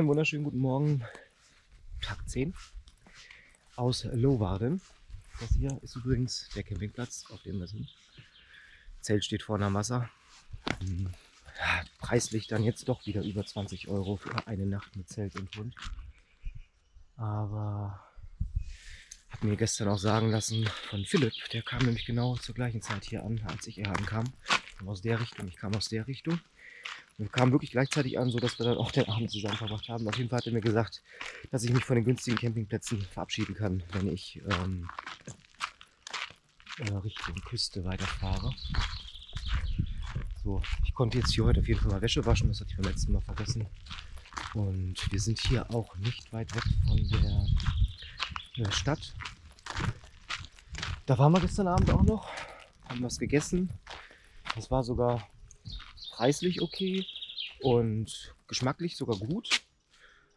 wunderschönen guten Morgen. Tag 10 aus Lowarden. Das hier ist übrigens der Campingplatz, auf dem wir sind. Zelt steht vor der Masse. Hm, ja, preislich dann jetzt doch wieder über 20 Euro für eine Nacht mit Zelt und Hund. Aber habe mir gestern auch sagen lassen von Philipp, der kam nämlich genau zur gleichen Zeit hier an, als ich hier ankam. Aus der Richtung, ich kam aus der Richtung. Wir kamen wirklich gleichzeitig an, sodass wir dann auch den Abend zusammen verbracht haben. Auf jeden Fall hat er mir gesagt, dass ich mich von den günstigen Campingplätzen verabschieden kann, wenn ich ähm, äh, Richtung Küste weiterfahre. So, ich konnte jetzt hier heute auf jeden Fall mal Wäsche waschen, das hatte ich beim letzten Mal vergessen. Und wir sind hier auch nicht weit weg von der, der Stadt. Da waren wir gestern Abend auch noch, haben was gegessen. Das war sogar preislich okay und geschmacklich sogar gut.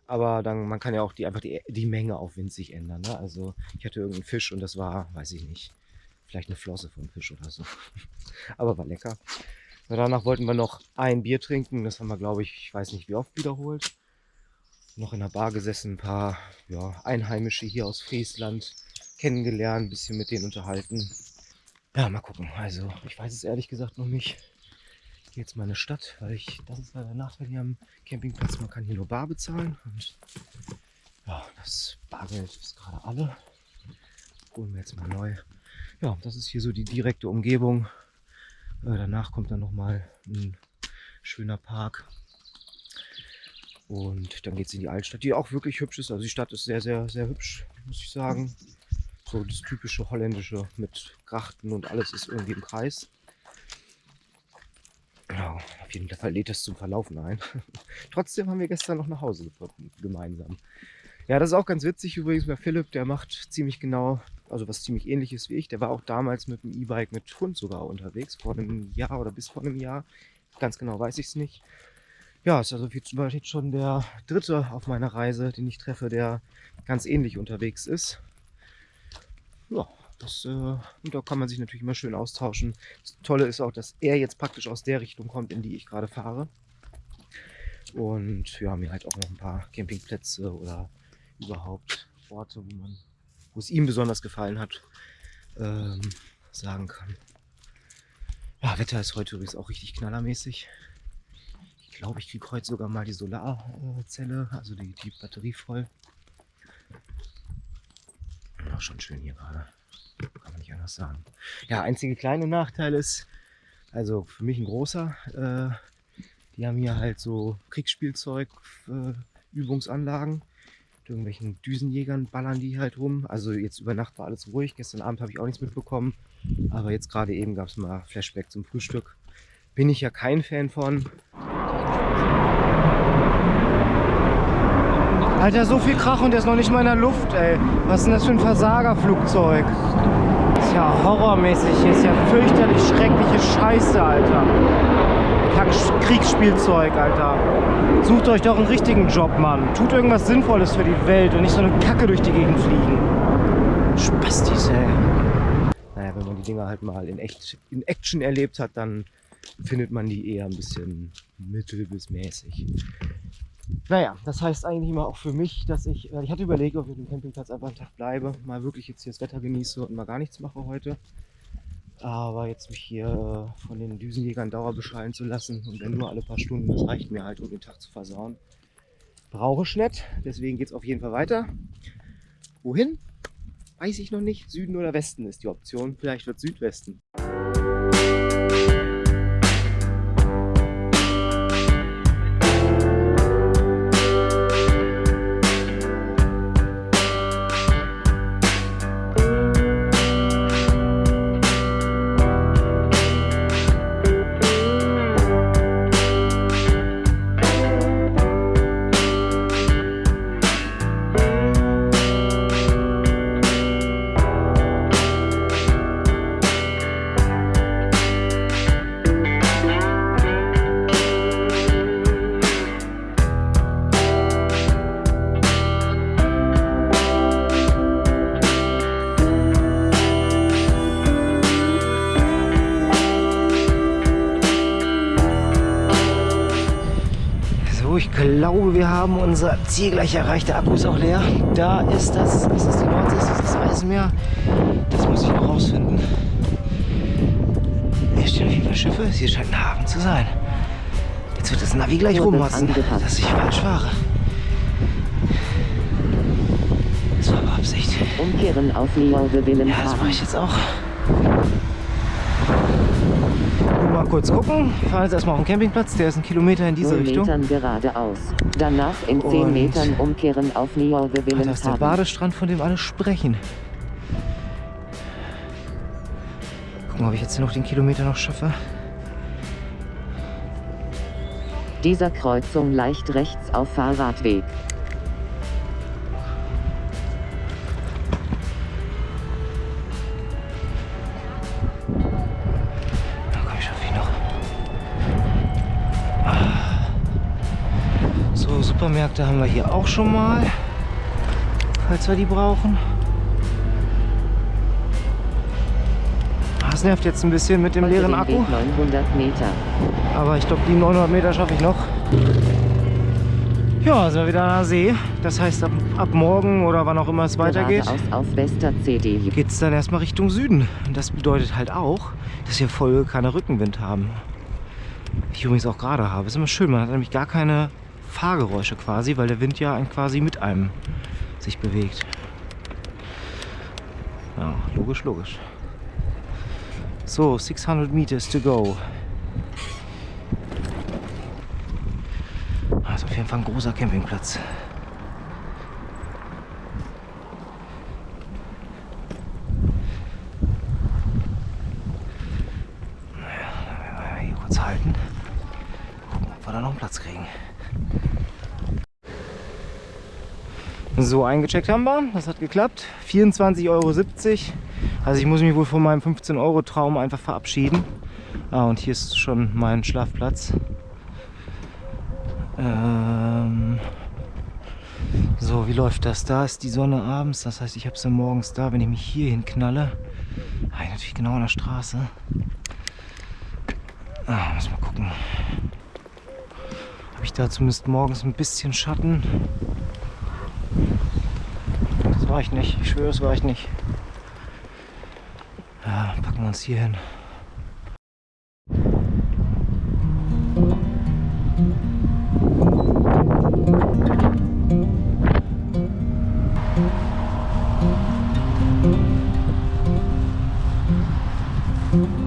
Aber dann, man kann ja auch die, einfach die, die Menge auf winzig ändern. Ne? Also ich hatte irgendeinen Fisch und das war, weiß ich nicht, vielleicht eine Flosse vom Fisch oder so. Aber war lecker. Und danach wollten wir noch ein Bier trinken. Das haben wir, glaube ich, ich weiß nicht wie oft wiederholt. Noch in der Bar gesessen, ein paar ja, Einheimische hier aus Friesland kennengelernt, ein bisschen mit denen unterhalten. Ja, mal gucken. Also, ich weiß es ehrlich gesagt noch nicht jetzt mal in eine Stadt, weil ich, das ist leider der Nachteil hier am Campingplatz, man kann hier nur bar bezahlen und ja, das Bargeld ist gerade alle. Holen wir jetzt mal neu. Ja, das ist hier so die direkte Umgebung. Äh, danach kommt dann nochmal ein schöner Park. Und dann geht es in die Altstadt, die auch wirklich hübsch ist. Also die Stadt ist sehr, sehr, sehr hübsch, muss ich sagen. So das typische holländische mit Grachten und alles ist irgendwie im Kreis. Genau, auf jeden Fall lädt das zum Verlaufen ein. Trotzdem haben wir gestern noch nach Hause gefunden, gemeinsam. Ja, das ist auch ganz witzig übrigens bei Philipp, der macht ziemlich genau, also was ziemlich ähnliches wie ich. Der war auch damals mit dem E-Bike mit Hund sogar unterwegs, vor einem Jahr oder bis vor einem Jahr. Ganz genau weiß ich es nicht. Ja, ist also jetzt schon der dritte auf meiner Reise, den ich treffe, der ganz ähnlich unterwegs ist. Ja, das, äh, da kann man sich natürlich immer schön austauschen. Das Tolle ist auch, dass er jetzt praktisch aus der Richtung kommt, in die ich gerade fahre. Und ja, mir halt auch noch ein paar Campingplätze oder überhaupt Orte, wo man, wo es ihm besonders gefallen hat, ähm, sagen kann. Ja, Wetter ist heute übrigens auch richtig knallermäßig. Ich glaube, ich kriege heute sogar mal die Solarzelle, also die, die Batterie voll. Auch schon schön hier gerade. Kann man nicht anders sagen. Ja, einzige kleine Nachteil ist, also für mich ein großer, äh, die haben hier halt so Kriegsspielzeug, äh, Übungsanlagen. Mit irgendwelchen Düsenjägern ballern die halt rum. Also jetzt über Nacht war alles ruhig. Gestern Abend habe ich auch nichts mitbekommen. Aber jetzt gerade eben gab es mal Flashback zum Frühstück. Bin ich ja kein Fan von. Alter, so viel Krach und der ist noch nicht mal in der Luft, ey. Was ist denn das für ein Versagerflugzeug? Ist ja horrormäßig. Hier ist ja fürchterlich schreckliche Scheiße, Alter. Kriegsspielzeug, Alter. Sucht euch doch einen richtigen Job, Mann. Tut irgendwas Sinnvolles für die Welt und nicht so eine Kacke durch die Gegend fliegen. Spastis, ey. Naja, wenn man die Dinger halt mal in, echt, in Action erlebt hat, dann findet man die eher ein bisschen mittel bis mäßig. Naja, das heißt eigentlich immer auch für mich, dass ich, ich hatte überlegt, ob ich auf dem Campingplatz einfach einen Tag bleibe, mal wirklich jetzt hier das Wetter genieße und mal gar nichts mache heute. Aber jetzt mich hier äh, von den Düsenjägern dauerbeschallen zu lassen und wenn nur alle paar Stunden, das reicht mir halt, um den Tag zu versauen. Brauche ich nicht, deswegen geht es auf jeden Fall weiter. Wohin? Weiß ich noch nicht. Süden oder Westen ist die Option. Vielleicht wird Südwesten. Glaube, wir haben unser Ziel gleich erreicht. Der Akku ist auch leer. Da ist das, ist das die Nordsee, ist das das Eisenmeer? Das muss ich noch rausfinden. Hier stehen Fall Schiffe. Hier scheint ein Hafen zu sein. Jetzt wird das Navi gleich rummatzen, dass ich falsch fahre. Das war Absicht. Umkehren auf Lyon Ja, das mache ich jetzt auch. Mal kurz gucken. Wir fahren jetzt erstmal auf den Campingplatz. Der ist ein Kilometer in diese Richtung. Metern geradeaus. Danach in 10 Und- Metern umkehren auf Wilhelm das ist der Badestrand, von dem alle sprechen. Gucken, ob ich jetzt noch den Kilometer noch schaffe. Dieser Kreuzung leicht rechts auf Fahrradweg. Supermärkte haben wir hier auch schon mal. Falls wir die brauchen. Es nervt jetzt ein bisschen mit dem leeren Akku. Weg 900 Meter. Aber ich glaube, die 900 Meter schaffe ich noch. Ja, sind wir wieder an der See. Das heißt, ab, ab morgen oder wann auch immer es weitergeht, geht es dann erstmal Richtung Süden. Und das bedeutet halt auch, dass wir voll keine Rückenwind haben. Ich übrigens auch gerade habe. Ist immer schön, man hat nämlich gar keine Fahrgeräusche quasi, weil der Wind ja quasi mit einem sich bewegt. Ja, logisch, logisch. So, 600 meters to go. Das ist auf jeden Fall ein großer Campingplatz. Naja, hier kurz halten. Gucken, ob wir da noch einen Platz kriegen. So, eingecheckt haben wir. Das hat geklappt. 24,70 Euro. Also ich muss mich wohl von meinem 15-Euro-Traum einfach verabschieden. Ah, und hier ist schon mein Schlafplatz. Ähm so, wie läuft das? Da ist die Sonne abends, das heißt, ich habe sie morgens da. Wenn ich mich hier hinknalle, ich natürlich genau an der Straße. Ah, muss mal gucken. Habe ich da zumindest morgens ein bisschen Schatten? Das war ich nicht. Ich schwöre, das war ich nicht. Ja, packen wir uns hier hin. Spiel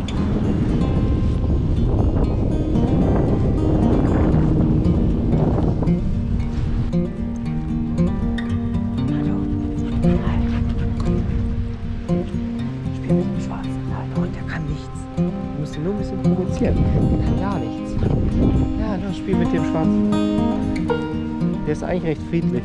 Spiel mit dem Schwanz. Der ist eigentlich recht friedlich.